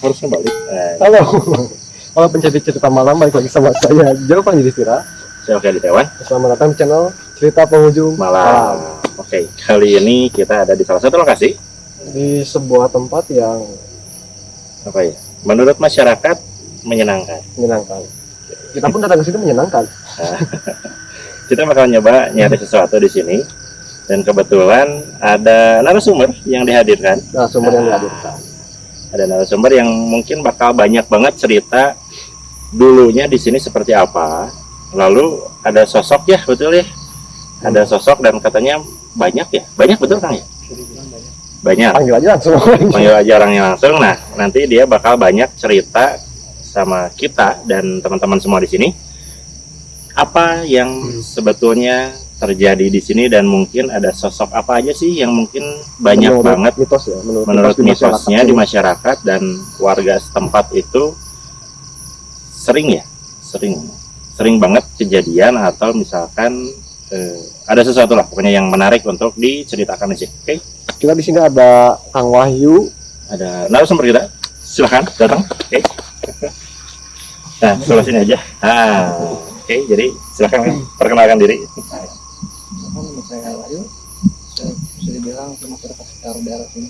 harusnya balik eh, Halo. Halo pencari cerita malam balik lagi sama saya Jauh Panji Distira. saya Oke di Dewan Selamat datang di channel Cerita Penghujung malam oke kali ini kita ada di salah satu lokasi Di sebuah tempat yang apa ya menurut masyarakat menyenangkan menyenangkan. Kita pun datang ke sini menyenangkan. kita bakal nyoba nyari sesuatu di sini dan kebetulan ada narasumber yang dihadirkan Nah, sumber yang dihadirkan. Ada narasumber yang mungkin bakal banyak banget cerita dulunya di sini seperti apa. Lalu ada sosok ya betul ya? Ada sosok dan katanya banyak ya? Banyak betul kang ya? Banyak. Panggil aja langsung. panggil aja orangnya langsung. Nah nanti dia bakal banyak cerita sama kita dan teman-teman semua di sini. Apa yang sebetulnya terjadi di sini dan mungkin ada sosok apa aja sih yang mungkin banyak Menurut banget mitos ya. Menurut, menurut mitos di masyarakat mitosnya di masyarakat dan warga setempat itu sering ya sering sering banget kejadian atau misalkan eh, ada sesuatu lah pokoknya yang menarik untuk diceritakan di sini oke Kita di sini ada Kang Wahyu. ada narasumber kita silahkan datang oke nah sebelah sini aja ah oke jadi silahkan perkenalkan diri Kan nama saya Wahyu, saya bisa dibilang ke masyarakat sekitar daerah sini.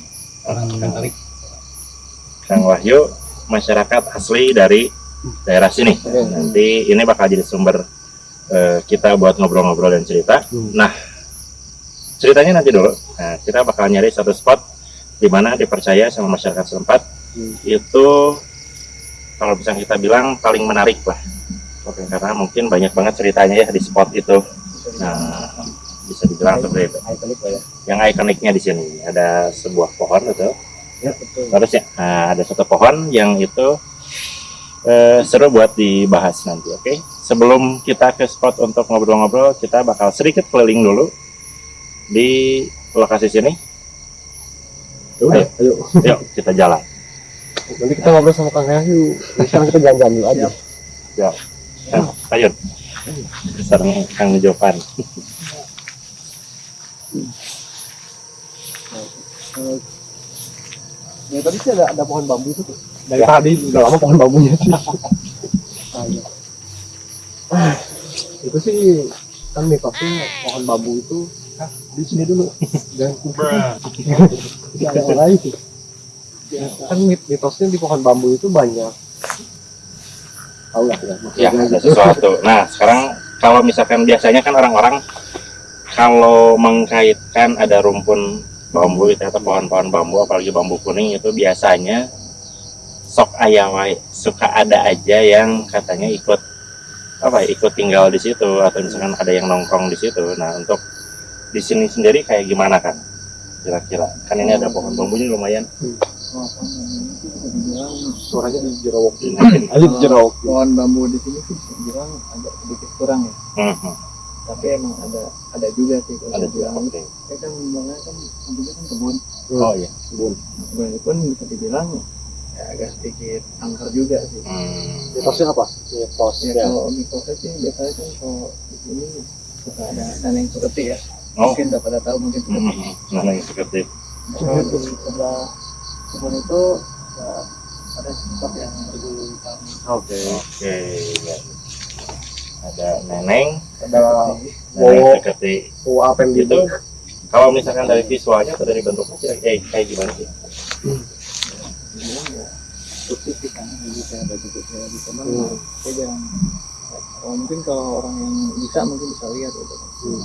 Kang Wahyu masyarakat asli dari daerah sini nanti ini bakal jadi sumber eh, kita buat ngobrol-ngobrol dan cerita. Hmm. Nah, ceritanya nanti dulu. Nah, kita bakal nyari satu spot di mana dipercaya sama masyarakat setempat Hmm. itu kalau bisa kita bilang paling menarik lah. Oke, karena mungkin banyak banget ceritanya ya di spot itu. Nah, bisa dibilang seperti itu. Ikonik ya. Yang ikoniknya di sini ada sebuah pohon betul. Ya, betul. Terus ya, nah, ada satu pohon yang itu eh, seru buat dibahas nanti, oke? Sebelum kita ke spot untuk ngobrol-ngobrol, kita bakal sedikit keliling dulu di lokasi sini. Ya udah, ayo. Yuk, kita jalan. Nanti kita ngobrol sama Kang Wahyu. Sekarang kita jalan-jalan dulu aja. Nah, ayo. Sarang Kang Jovan. Ya tadi sih ada, ada pohon bambu itu tuh. Dari tadi udah lama pohon bambunya sih. Ah, iya. Ah, itu sih kan mitosnya pohon bambu itu ah, di sini dulu jangan kumpul Jadi ada orang lain sih kan mit- mitosnya di pohon bambu itu banyak tahu lah ya Ya, ada gitu. sesuatu. Nah, sekarang kalau misalkan biasanya kan orang-orang kalau mengkaitkan ada rumpun bambu itu atau pohon-pohon bambu apalagi bambu kuning itu biasanya sok ayawai suka ada aja yang katanya ikut apa ya, ikut tinggal di situ atau misalkan ada yang nongkrong di situ. Nah, untuk di sini sendiri kayak gimana kan? Kira-kira kan ini ada pohon bambunya lumayan. Oh, ini dibilang suaranya di Mungkin. aja di jerawat pohon bambu di sini sih bisa dibilang agak sedikit kurang ya. Mhm. Tapi emang ada ada juga sih kalau Ada juga. Ya kan bangga kan tentunya kan kebun. Oh iya. Kebun pun bisa dibilang ya, agak sedikit angker juga sih. Hmm. mitosnya apa Ya mitosnya kalau mitosnya sih biasanya kan kalau di sini suka ada daneng seperti ya. Oh. Mungkin udah pada tahu mungkin seperti Mhm. Nah, yang seperti Kalau di sebelah kebun itu ya, ada spot yang berdiri oke Oke, ya. Ada neneng, ada neneng Wow. seperti tua apa gitu Kalau misalkan dari visualnya atau dari bentuknya kira eh, kayak gimana sih? ya putih sih kan jadi kayak ada juga kayak di teman Hmm. saya jarang oh, mungkin kalau orang yang bisa mungkin bisa lihat gitu Hmm.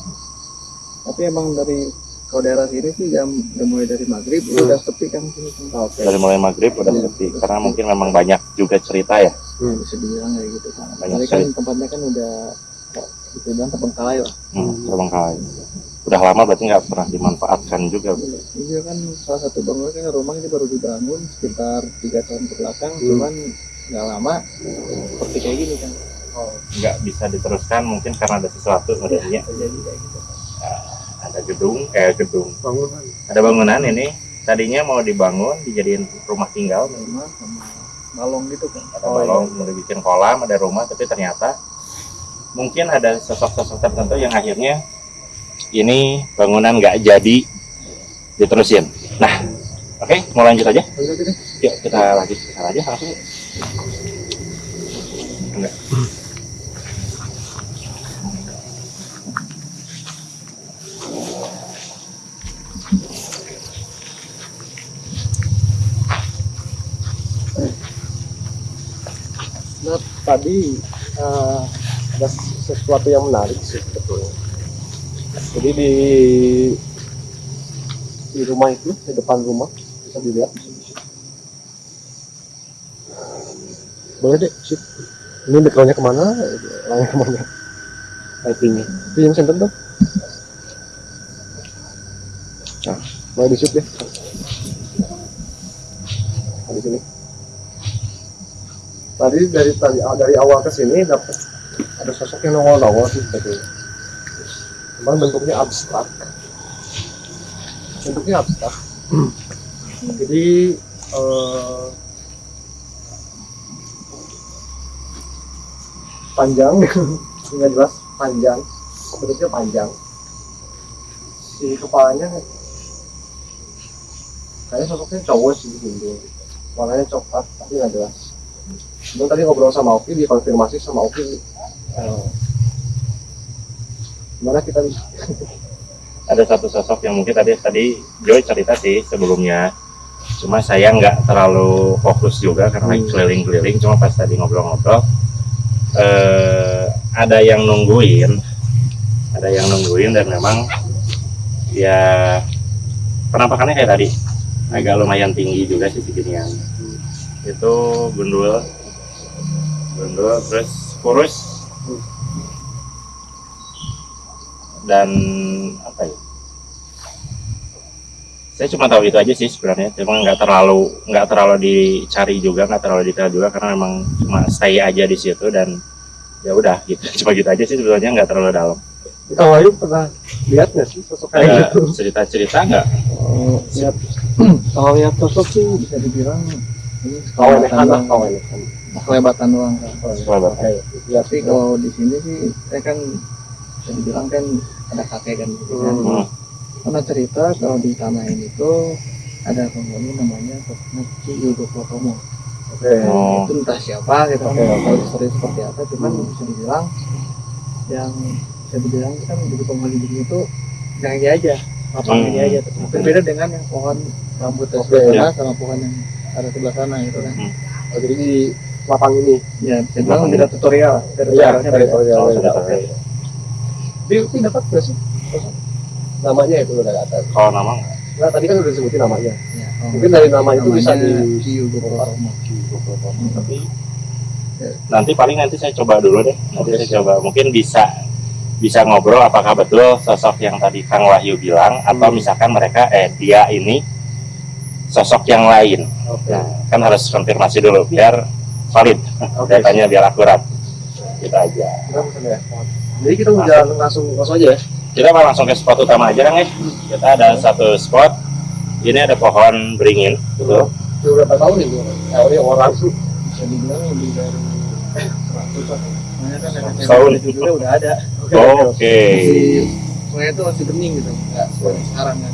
tapi emang dari kalau daerah sini sih jam udah mulai dari maghrib Hmm. udah sepi kan sini kan. oke Dari mulai maghrib udah sepi karena mungkin memang banyak juga cerita ya. Hmm. bisa dibilang kayak gitu kan Banyak Tapi kan tempatnya kan udah ya, bisa dibilang terbengkalai lah Hmm, terbengkalai. Udah lama berarti nggak pernah dimanfaatkan juga. Bu. ini kan salah satu bangunan kan rumah ini baru dibangun sekitar tiga tahun ke belakang Hmm. cuman nggak lama seperti kayak gini kan Nggak bisa diteruskan mungkin karena ada sesuatu sebenarnya. terjadi kayak gitu Ada gedung, eh gedung. bangunan Ada bangunan ini tadinya mau dibangun dijadiin rumah tinggal rumah sama balong gitu kan ada balong mau dibikin kolam ada rumah tapi ternyata mungkin ada sosok-sosok tertentu yang akhirnya ini bangunan nggak jadi diterusin nah Oke, mau lanjut aja? Yuk kita lanjut kita aja langsung. Enggak. Nah, tadi eh, ada sesuatu yang menarik sih sebetulnya. Jadi di di rumah itu, di depan rumah bisa dilihat. Boleh deh, sip. Ini backgroundnya ke mana? Orangnya ke mana? Lightingnya. Pinjam senter dong. Nah, mulai di shoot deh. Nah, di sini tadi dari tadi dari awal ke sini dapat ada sosok yang nongol-nongol sih sebetulnya. Cuman bentuknya abstrak. Bentuknya abstrak. Jadi eh, panjang, nggak jelas panjang, bentuknya panjang. Si kepalanya kayaknya sosoknya cowok sih gitu. Warnanya coklat tapi nggak jelas. Cuman tadi ngobrol sama Oki, dikonfirmasi sama Oki. eh, gimana kita Ada satu sosok yang mungkin tadi tadi Joy cerita sih sebelumnya. Cuma saya nggak terlalu fokus juga karena Hmm. keliling-keliling. Cuma pas tadi ngobrol-ngobrol, eh, ada yang nungguin, ada yang nungguin dan memang ya penampakannya kayak tadi agak lumayan tinggi juga sih seginian. Itu gundul, gundul terus kurus dan apa ya? Saya cuma tahu itu aja sih sebenarnya, cuma nggak terlalu nggak terlalu dicari juga, nggak terlalu detail juga karena memang cuma stay aja di situ dan ya udah gitu, cuma gitu aja sih sebetulnya nggak terlalu dalam. Wahyu pernah lihat nggak sih sosok kayak gitu? cerita-cerita nggak? Oh, lihat kalau lihat sosok sih bisa dibilang ini Kawenehan lah, doang. kawenehan. Kelebatan doang kan. Coba. Oke, Tapi kalau di sini sih saya kan bisa dibilang kan ada kakek kan gitu kan. Hmm. Karena cerita kalau di tanah ini tuh ada penghuni namanya Ki Yudo Protomo. Oke. Oh, Itu entah siapa gitu oke. tahu histori seperti apa, cuman Hmm. bisa dibilang yang bisa dibilang kan jadi penghuni di sini tuh yang ini aja, lapang Hmm. ini aja. Berbeda dengan yang pohon rambut Oke, sebelah sana sama pohon yang ada sebelah sana gitu kan. Oh, jadi di lapang ini. Ya, bisa dibilang beda tutorial, beda Iya, tutorialnya beda. teritorial. Oh, sudah. Tapi Oki dapat nggak sih? Namanya itu udah tahu. kalau nama nggak? Nah, tadi kan udah disebutin namanya. Ya, oh, Mungkin dari nama itu bisa di- tapi nanti paling nanti saya coba dulu deh nanti saya coba mungkin bisa bisa ngobrol apakah betul sosok yang tadi Kang Wahyu bilang atau Hmm. misalkan mereka eh dia ini sosok yang lain Oke. nah, kan harus konfirmasi dulu biar valid Oke. datanya biar akurat aja Kita ya. Jadi kita mau jalan langsung langsung aja ya. kita mau langsung ke spot utama aja Kang ya kita ada satu spot ini ada pohon beringin gitu Udah berapa tahun itu? Teori orang tuh. Bisa dibilang lebih dari 100 lah. Soalnya kan nenek Tahun. juga udah ada. oke Masih, soalnya itu masih bening gitu, nggak seperti sekarang kan.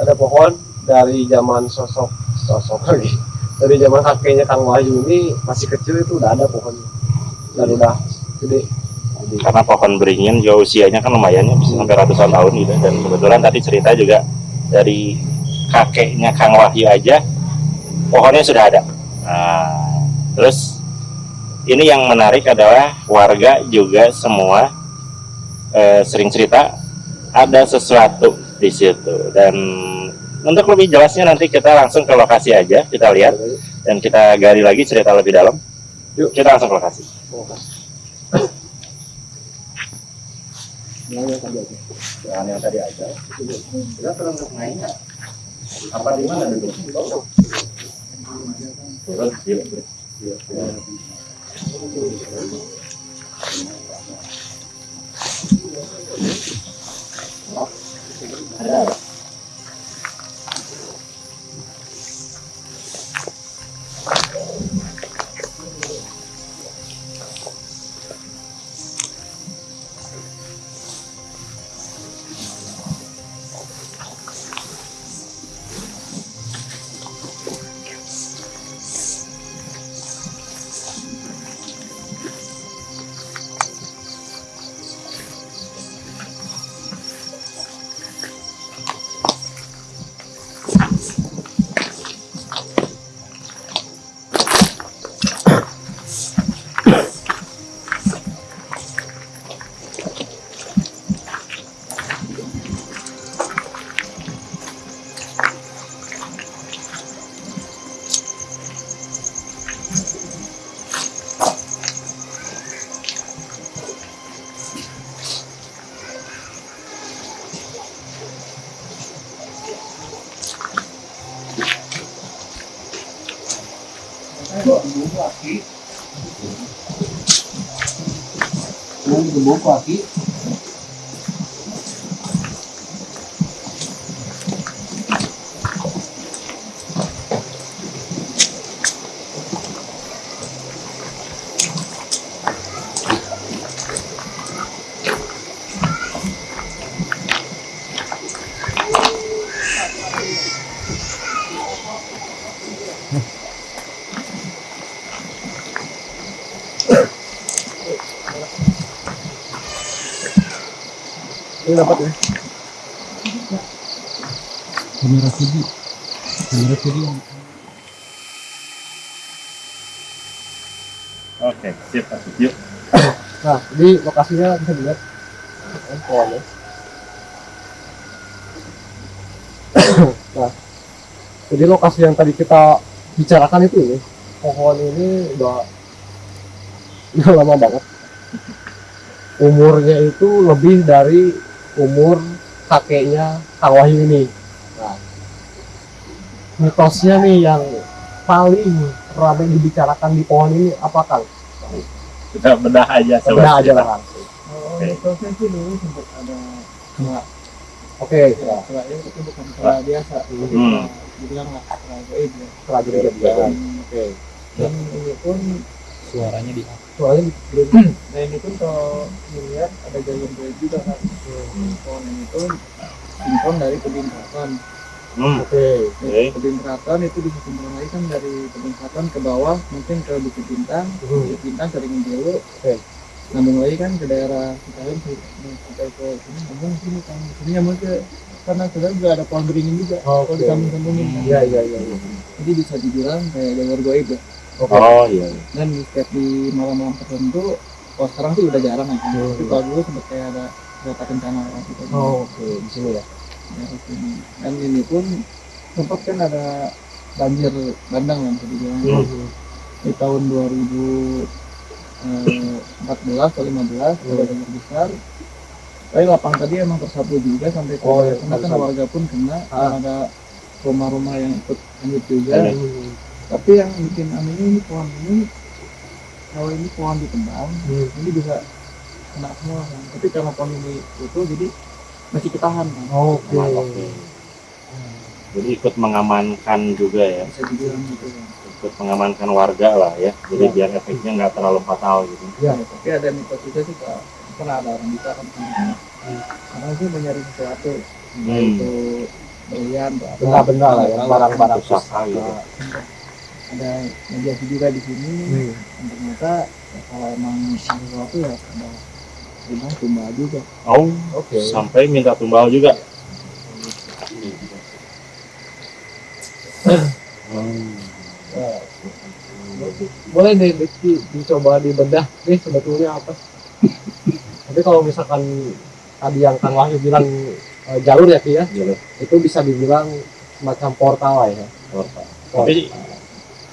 Ada pohon dari zaman sosok sosok lagi. Dari zaman kakeknya Kang Wahyu ini masih kecil itu udah ada pohon dan udah gede. Karena pohon beringin juga usianya kan lumayan ya bisa sampai ratusan tahun gitu. Dan kebetulan tadi cerita juga dari kakeknya Kang Wahyu aja pohonnya sudah ada. Nah, terus ini yang menarik adalah warga juga semua eh, sering cerita ada sesuatu di situ. Dan untuk lebih jelasnya nanti kita langsung ke lokasi aja kita lihat. Dan kita gali lagi cerita lebih dalam. Yuk. Kita langsung ke lokasi. Ada Ini dapat ya. Kamera video. Kamera video. Oke, sip, masuk. Yuk. Nah, ini lokasinya bisa dilihat. Ini pohonnya. nah, jadi lokasi yang tadi kita bicarakan itu ini, pohon ini udah udah lama banget. Umurnya itu lebih dari umur kakeknya Kang Wahyu ini. Nah, mitosnya nih yang paling ramai dibicarakan di pohon ini apa Kang? Kita bedah aja coba. Udah aja lah Kang. Oh, mitosnya sih dulu sempat ada. Oke, Ya, kelak itu bukan kelak biasa. Hmm. Dibilang lah kelak gaib ya. setelah jadi kebijakan. Oke. Dan ini pun suaranya di Soalnya belum Nah ini pun kalau dilihat ada jalur gaib juga kan. Pohon ini pun simpon dari tebing keraton. Hmm, oke. oke. Tebing keraton itu bisa simpon lagi kan dari tebing keraton ke bawah mungkin ke Bukit Bintang. Hmm. Bukit Bintang sering dulu. Oke. Nambung lagi kan ke daerah Citarum sampai ke sini ngomong sini kan sini nyambung ke karena sudah juga ada pohon beringin juga. Oke. Kalau disambung-sambungin kan. Iya iya iya. iya. Jadi bisa dibilang kayak jalur gaib ya. Oh iya. iya. dan di setiap di malam-malam tertentu oh sekarang sih udah jarang ya Hmm. tapi kalau dulu sempat kayak ada kereta kencana lah gitu Oh, oke di sini ya. daerah sini. dan ini pun sempat kan ada banjir bandang kan dibilang Hmm. di tahun 2014 atau 15 ada banjir besar tapi lapang tadi emang tersapu juga sampai ke Oh, iya, karena kan warga pun kena Ah. ada rumah-rumah yang ikut hanyut juga. Hmm. Tapi yang bikin anehnya ini pohon ini kalau ini pohon ditebang Hmm. ini bisa kena semua kan tapi karena pohon ini utuh jadi masih ketahan kan Oke. Oke. Jadi ikut mengamankan juga ya, bisa dibilang gitu kan ikut mengamankan warga lah ya. Jadi Ya. biar efeknya nggak terlalu fatal gitu. Ya. Ya, tapi ada mitos juga sih Kak. pernah ada orang bisa kan karena sih mencari sesuatu Hmm. itu berlian atau apa Benda-benda lah ya, barang-barang Pusaka gitu. Ada mediasi juga di sini Hmm. dan ternyata ya, kalau emang sesuatu ya ada bilang tumbal juga Oh, Oke. sampai minta tumbal juga. Nah, boleh deh Diki dicoba dibedah nih sebetulnya apa tapi kalau misalkan tadi yang Kang Wahyu bilang eh, jalur ya Ki ya Jalur. itu bisa dibilang semacam portal lah ya Portal. Tapi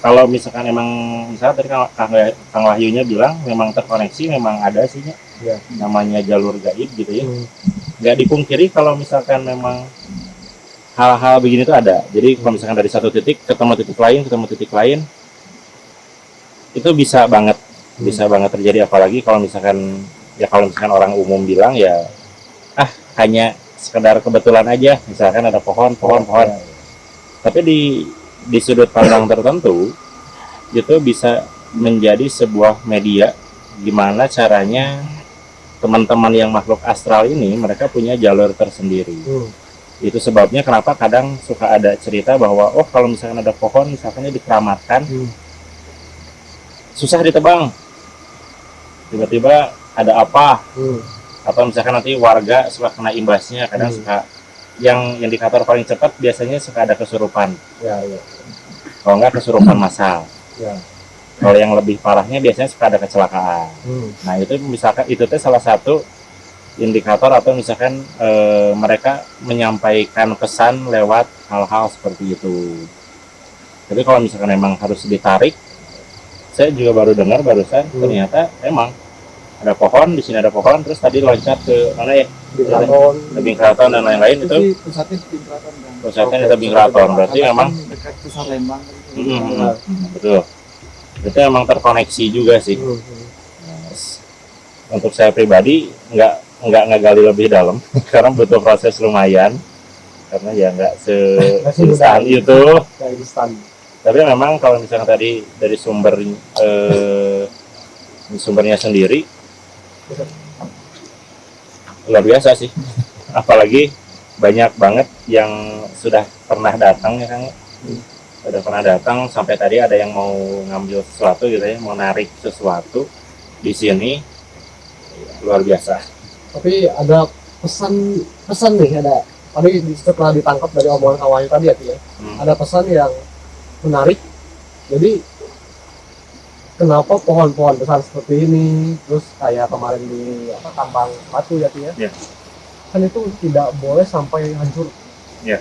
kalau misalkan emang misalnya tadi Kang, Kang, Kang Wahyunya bilang memang terkoneksi, memang ada sih. Ya. namanya jalur gaib gitu ya. Hmm. Nggak dipungkiri kalau misalkan memang hal-hal begini tuh ada. Jadi kalau misalkan dari satu titik ketemu titik lain, ketemu titik lain, itu bisa banget, bisa banget terjadi. Apalagi kalau misalkan ya kalau misalkan orang umum bilang ya ah hanya sekedar kebetulan aja. Misalkan ada pohon, pohon, pohon. Tapi di di sudut pandang tertentu itu bisa menjadi sebuah media gimana caranya teman-teman yang makhluk astral ini mereka punya jalur tersendiri Hmm. itu sebabnya kenapa kadang suka ada cerita bahwa oh kalau misalkan ada pohon misalkannya dikeramatkan Hmm. susah ditebang tiba-tiba ada apa Hmm. atau misalkan nanti warga suka kena imbasnya kadang Hmm. suka yang indikator paling cepat biasanya suka ada kesurupan ya ya kalau enggak kesurupan massal ya kalau yang lebih parahnya biasanya suka ada kecelakaan Hmm. Nah itu misalkan itu teh salah satu indikator atau misalkan eh, mereka menyampaikan pesan lewat hal-hal seperti itu. Jadi kalau misalkan memang harus ditarik, saya juga baru dengar barusan Hmm. ternyata emang ada pohon di sini ada pohon terus tadi loncat ke mana ya? Tebing keraton dan lain-lain itu pusatnya di keraton pusatnya di Oke, tebing keraton. Berarti memang dekat pusat Lembang. Nah, betul. Itu emang terkoneksi juga sih. Untuk saya pribadi nggak nggak ngegali lebih dalam karena butuh proses lumayan. Karena ya nggak se instan itu. Tapi memang kalau misalnya tadi dari sumber eh, sumbernya sendiri luar biasa sih apalagi banyak banget yang sudah pernah datang ya kang sudah pernah datang sampai tadi ada yang mau ngambil sesuatu gitu ya mau narik sesuatu di sini luar biasa Tapi ada pesan pesan nih ada tadi di- setelah ditangkap dari omongan kawannya tadi ya ya. Hmm. Ada pesan yang menarik. Jadi kenapa pohon-pohon besar seperti ini terus kayak kemarin di apa tambang batu ya ya. Iya. Kan itu tidak boleh sampai hancur. Iya.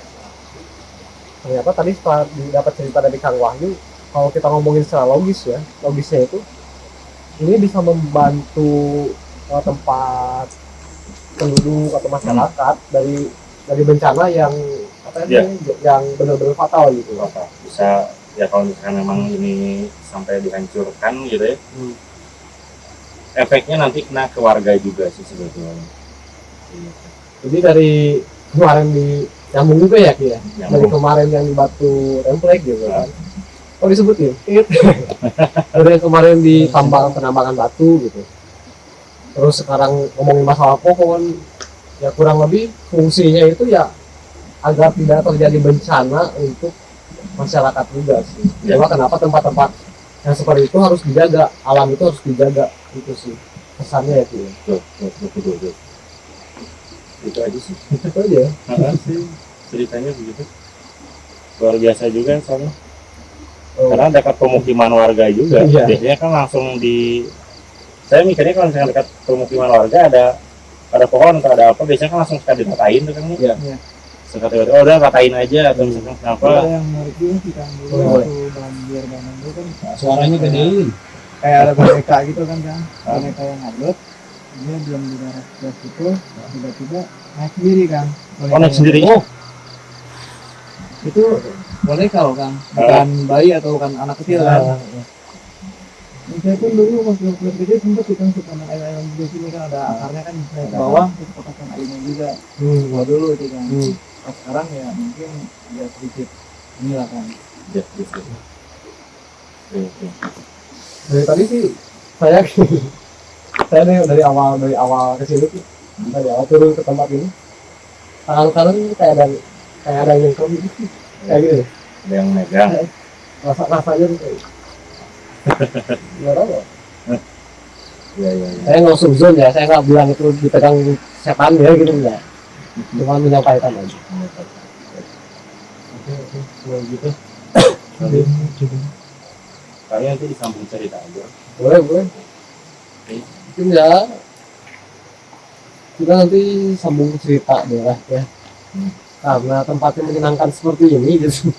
Ternyata tadi setelah dapat cerita dari Kang Wahyu kalau kita ngomongin secara logis ya, logisnya itu ini bisa membantu eh, tempat penduduk atau masyarakat dari dari bencana yang apa Iya. namanya, yang benar-benar fatal gitu. apa bisa ya kalau misalkan memang ini sampai dihancurkan gitu ya Hmm. efeknya nanti kena ke warga juga sih sebetulnya Jadi dari kemarin di nyambung juga ya Ki ya. Dari kemarin yang di Batu Templek gitu kan. Oh disebutin. Dari kemarin di tambang penambangan batu gitu. Terus sekarang ngomongin masalah pohon ya kurang lebih fungsinya itu ya agar tidak terjadi bencana untuk masyarakat juga sih. Ya. Cuma kenapa tempat-tempat yang seperti itu harus dijaga, alam itu harus dijaga itu sih pesannya ya Ki. ya. Tuh, tuh, tuh, tuh, tuh, tuh. itu aja sih Itu aja. ya. Heeh, sih ceritanya begitu luar biasa juga soalnya Oh. karena dekat pemukiman warga juga Iya. biasanya kan langsung di saya mikirnya kalau misalnya dekat pemukiman warga ada ada pohon atau ada apa biasanya kan langsung suka dikatain tuh kan Iya. Iya. Suka tiba-tiba oh udah katain aja atau misalkan kenapa? Ada yang menarik juga sih kan dulu waktu banjir banjir itu kan Suaranya gedein. kayak ada boneka gitu kan kan. Boneka yang ngabut dia belum di darat gas itu tiba-tiba naik sendiri kan. Oh naik sendiri? Oh, itu boneka loh kan bukan bayi atau bukan anak kecil kan. Dan saya pun dulu waktu waktu kecil sempat kita suka main air ayam di sini kan. Ada akarnya kan ke bawah. terus potakan airnya juga. Hmm. dulu itu kan. Hmm. Sekarang ya mungkin ya sedikit inilah kan. Ya. Oke, oke. dari tadi sih saya saya dari, dari awal dari awal ke sini tuh dari awal turun ke tempat ini. Ini kayak ada kayak ada yang kau gitu kayak gitu. Ada yang megang. Rasa rasanya tuh kayak nggak tahu ya. ya ya ya. Saya nggak suzon ya saya nggak bilang itu dipegang setan ya gitu enggak cuma menyampaikan aja oke oke gitu kalian nanti disambung cerita aja boleh boleh. Mungkin ya kita nanti sambung cerita deh lah ya. Hmm. karena tempatnya menyenangkan seperti ini gitu.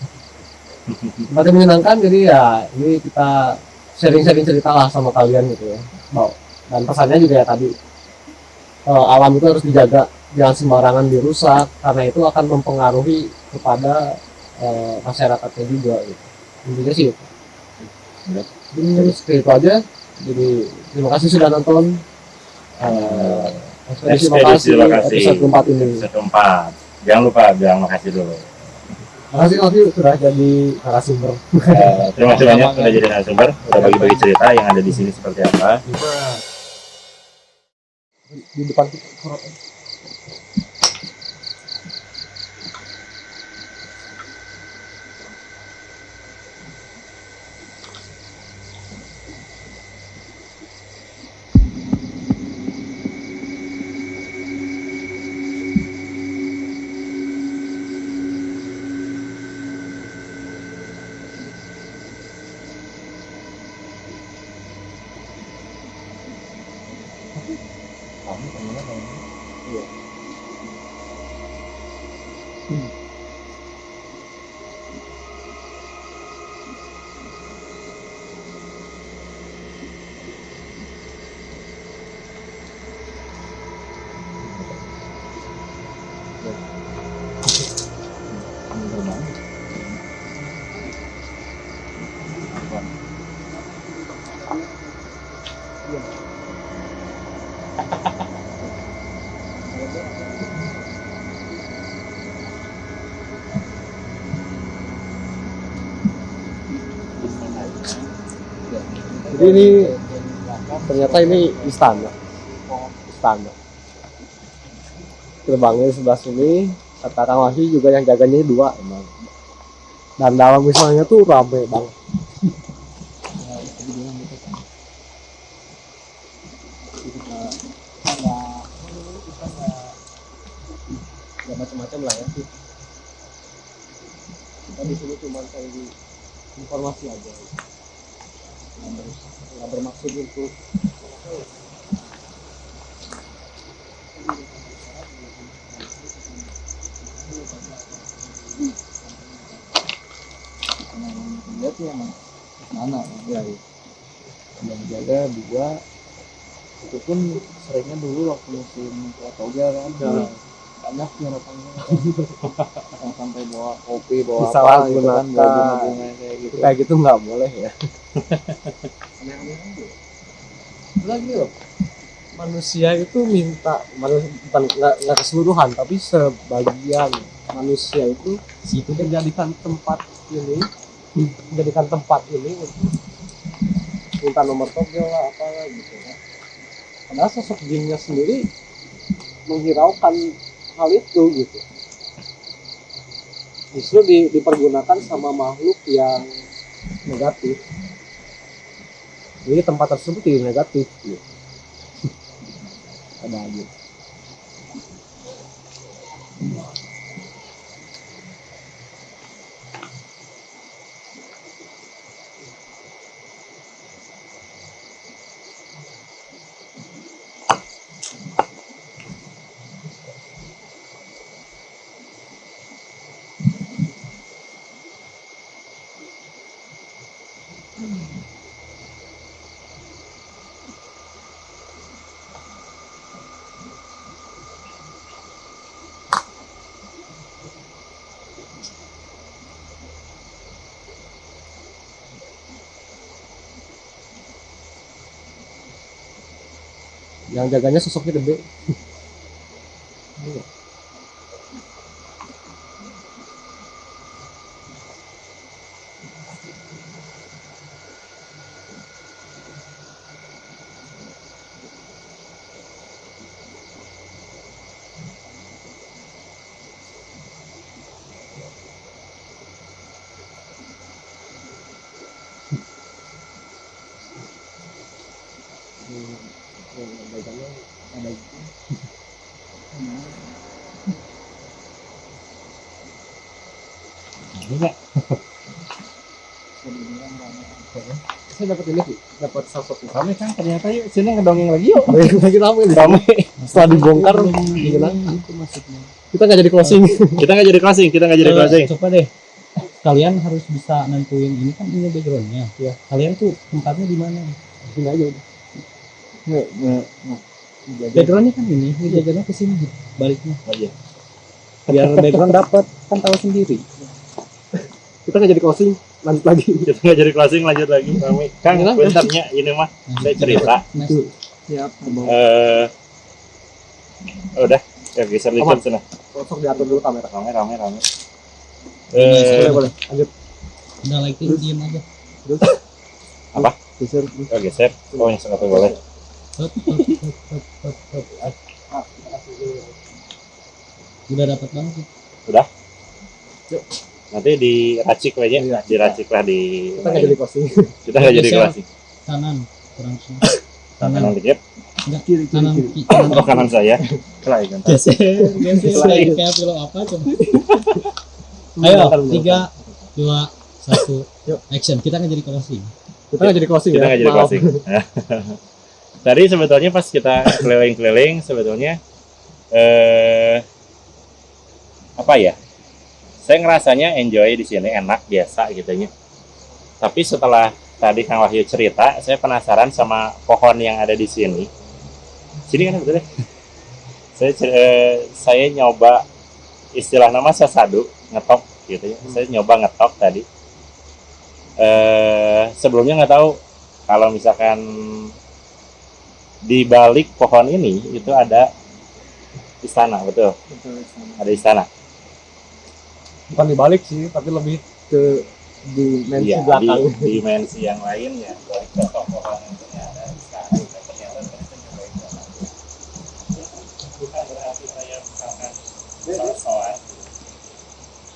Tempatnya menyenangkan jadi ya ini kita sharing-sharing cerita lah sama kalian gitu ya. Mau. Dan pesannya juga ya tadi. Eh, alam itu harus dijaga jangan sembarangan dirusak karena itu akan mempengaruhi kepada eh, masyarakatnya juga gitu. intinya sih itu. Ya. jadi seperti itu aja. Jadi terima kasih sudah nonton. Ekspedisi Ekspedisi lokasi lokasi. episode keempat ini. Episode keempat. Jangan lupa bilang makasih dulu. Makasih Novi sudah jadi narasumber. Eh, terima kasih banyak sudah jadi narasumber. Udah bagi-bagi cerita yang ada di sini seperti apa. Di depan kita Hmm. Jadi ini ternyata ini istana istana gerbangnya sebelah sini Kang Wahyu juga yang jaganya dua emang dan dalam misalnya tuh rame banget ya macam-macam lah ya kita di sini cuma cari informasi aja nggak ber- nggak bermaksud untuk lihat emang mana ya yang jaga dua itu pun seringnya dulu waktu musim Toga kan Ya. Banyak datangnya yang sampai bawa kopi bawa apa gitu kan bawa bunga-bunga kayak gitu. Kayak gitu nggak boleh ya. Lagi loh. Manusia itu minta bukan nggak keseluruhan tapi sebagian manusia itu itu menjadikan tempat ini menjadikan tempat ini untuk minta nomor togel lah apa gitu kan padahal sosok jinnya sendiri menghiraukan hal itu gitu. Justru di- dipergunakan sama makhluk yang negatif. Jadi tempat tersebut tidak negatif gitu. Ada aja jaganya sosoknya gede saya dapat ini sih dapat sosok Kami kan ternyata yuk sini ngedongeng lagi yuk. lagi rame. Di sini. setelah dibongkar gimana itu maksudnya. Kita nggak jadi closing. Kita nggak jadi closing, kita nggak jadi closing. coba deh. Kalian harus bisa nentuin ini kan punya backgroundnya. Iya. kalian tuh tempatnya di mana? Sini aja. Udah backgroundnya kan ini ini backgroundnya ke sini baliknya. Oh, iya. biar background dapat kan tahu sendiri. Kita nggak jadi closing lanjut lagi. Kita nggak jadi closing, lanjut lagi. Kami Kang, bentarnya ini mah saya cerita. Siap. Eh, udah, ya geser dikit sana. sosok diatur dulu kamera. Rame, rame, rame. boleh Eh, boleh lanjut. Udah lighting diem aja. Geser. Oh, geser. Oh, yang satu boleh. Hup. udah dapat banget sih Nanti diracik aja, Iya. diracik lah di. kita nggak jadi closing Kita nggak jadi closing. kanan kurang sih Kanan kanan dikit. enggak kanan ki- kanan Oh, kanan saya. Kelai kan. geser kayak film apa coba ayo tiga dua satu Yuk. action kita nggak jadi closing kita nggak jadi closing Kita ya nggak jadi closing. Tadi sebetulnya pas kita keliling-keliling sebetulnya eh apa ya? Saya ngerasanya enjoy di sini enak biasa gitu ya. Tapi setelah tadi Kang Wahyu cerita, saya penasaran sama pohon yang ada di sini. Sini kan betul ya? Saya eh, saya nyoba istilah nama sasadu ngetok gitu ya. Saya nyoba ngetok tadi. Eh sebelumnya nggak tahu kalau misalkan di balik pohon ini itu ada istana betul ada istana bukan dibalik sih tapi lebih ke dimensi di belakang. dimensi yang lain ya dari ternyata sekarang ternyata bukan berarti saya misalkan sok-sokan.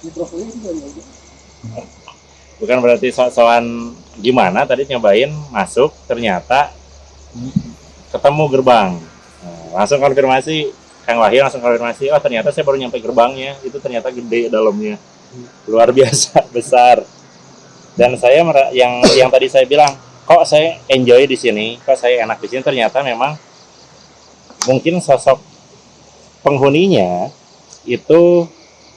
Mikrofonnya juga gitu. bukan berarti sok-sokan gimana tadi nyobain masuk ternyata ketemu gerbang. Nah, langsung konfirmasi Kang Wahyu langsung konfirmasi oh ternyata saya baru nyampe gerbangnya. Itu ternyata gede dalamnya. Luar biasa besar. Dan saya yang yang tadi saya bilang kok saya enjoy di sini? Kok saya enak di sini? Ternyata memang mungkin sosok penghuninya itu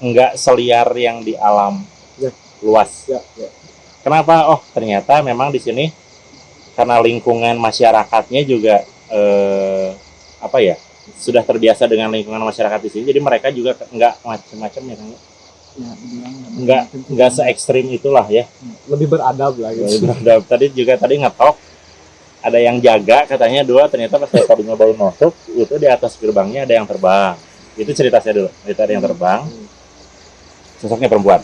nggak seliar yang di alam Ya. luas. Ya ya. Kenapa? Oh, ternyata memang di sini karena lingkungan masyarakatnya juga eh, apa ya sudah terbiasa dengan lingkungan masyarakat di sini, jadi mereka juga nggak macam-macam ya, Kang? Ya, nggak nggak se ekstrim itulah ya. lebih beradab lah gitu. Udah- tadi juga tadi ngetok ada yang jaga katanya dua ternyata pas saya tadi nyobain masuk itu di atas gerbangnya ada yang terbang. Itu cerita saya dulu itu ada yang terbang. Sosoknya perempuan.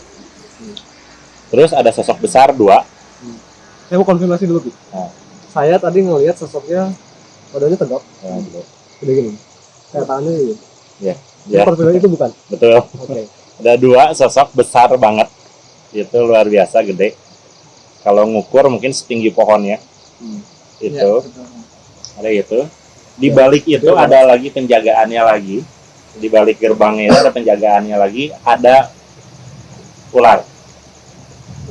Terus ada sosok besar dua. Saya mau konfirmasi dulu. Nah. saya tadi ngelihat sosoknya badannya tegap Ya, gitu. udah gini tangannya ini Ya. Itu konfirmasi itu bukan? Betul. Oke. Ada dua sosok besar banget. Itu luar biasa gede. Kalau ngukur mungkin setinggi pohon ya Hmm. itu. Ya, ada itu. Di balik itu ada lagi penjagaannya lagi. Di balik gerbangnya itu ada penjagaannya lagi. Ada ular.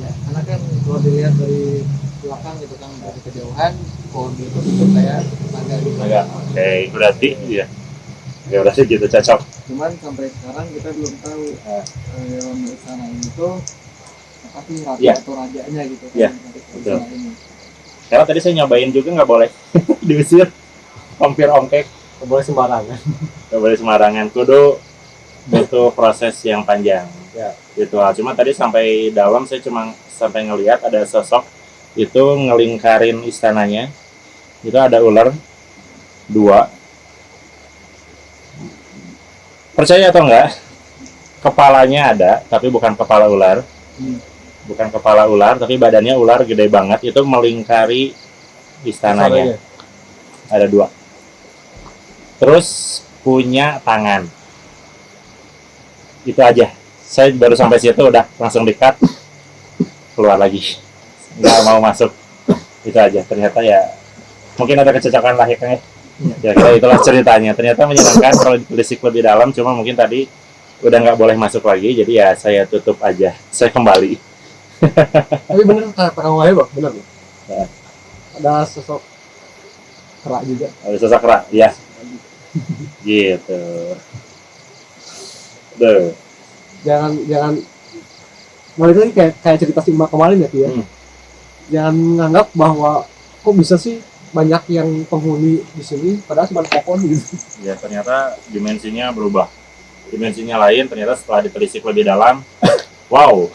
Ya, karena kan kalau dilihat dari belakang gitu kan dari kejauhan pohon itu bentuk kayak naga gitu. Oke berarti ya ya berarti gitu cocok Cuman sampai sekarang kita belum tahu Ah. eh, hewan milik sana ini tuh apa sih ratu Iya. atau rajanya gitu kan Iya, dari betul. ini. karena tadi saya nyobain juga nggak boleh diusir hampir ongkek Nggak boleh sembarangan nggak boleh sembarangan kudu butuh proses yang panjang Ya. ritual cuma tadi sampai dalam saya cuma sampai ngelihat ada sosok itu ngelingkarin istananya itu ada ular dua percaya atau enggak kepalanya ada tapi bukan kepala ular. Hmm. bukan kepala ular tapi badannya ular gede banget. Itu melingkari istananya. Ada dua. Terus punya tangan. Itu aja. Saya baru sampai situ udah langsung dekat keluar lagi. Nggak mau masuk. Itu aja. Ternyata ya mungkin ada kecocokan lah ya Kang ya ya kira itulah ceritanya ternyata menyenangkan kalau ditelisik lebih dalam cuma mungkin tadi udah nggak boleh masuk lagi jadi ya saya tutup aja saya kembali tapi bener kata Kang Wahyu bang bener. Ya. ada sosok kerak juga ada sosok rak ya gitu Duh. jangan jangan balik lagi kayak kayak cerita si Emak kemarin ya ya Hmm. jangan menganggap bahwa kok bisa sih banyak yang penghuni di sini padahal cuma pohon gitu. Ya ternyata dimensinya berubah. Dimensinya lain ternyata setelah ditelisik lebih dalam wow.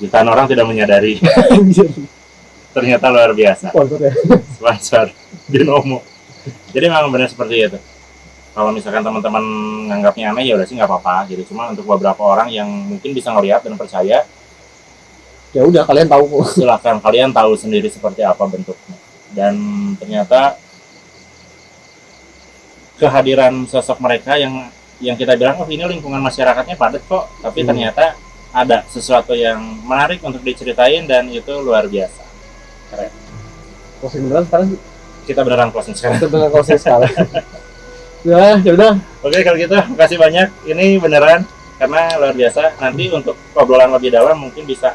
Jutaan orang tidak menyadari. Ternyata luar biasa. Sponsor ya. Sponsor. Binomo. Jadi memang benar seperti itu. Kalau misalkan teman-teman nganggapnya aneh ya udah sih nggak apa-apa. Jadi cuma untuk beberapa orang yang mungkin bisa ngelihat dan percaya ya udah kalian tahu kok. silahkan kalian tahu sendiri seperti apa bentuknya dan ternyata kehadiran sosok mereka yang yang kita bilang oh ini lingkungan masyarakatnya padat kok. Tapi Hmm. ternyata ada sesuatu yang menarik untuk diceritain dan itu luar biasa. Closing beneran sekarang kita beneran closing sekarang. Kita beneran closing sekarang. Ya ya udah. Oke kalau gitu makasih banyak. Ini beneran karena luar biasa. Nanti untuk obrolan lebih dalam mungkin bisa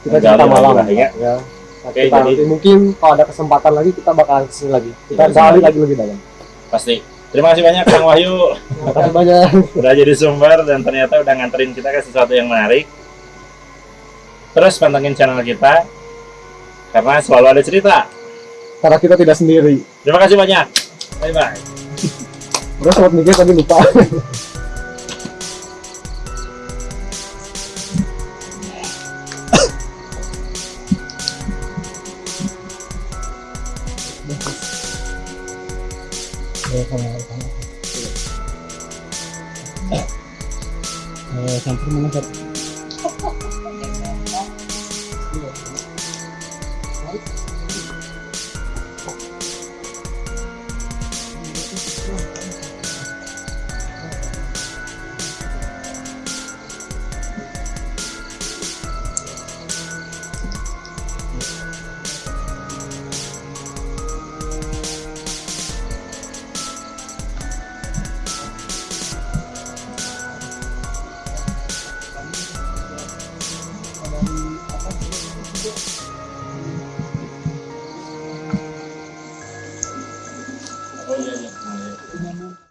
kita cerita malam. ya. ya Oke, kita jadi- nanti mungkin kalau ada kesempatan lagi kita bakalan ke sini lagi kita gali lagi lebih dalam pasti terima kasih banyak Kang Wahyu terima kasih banyak udah jadi sumber dan ternyata udah nganterin kita ke sesuatu yang menarik. Terus pantengin channel kita karena selalu ada cerita. karena kita tidak sendiri Terima kasih banyak. Bye bye. terus sobat mikir tadi lupa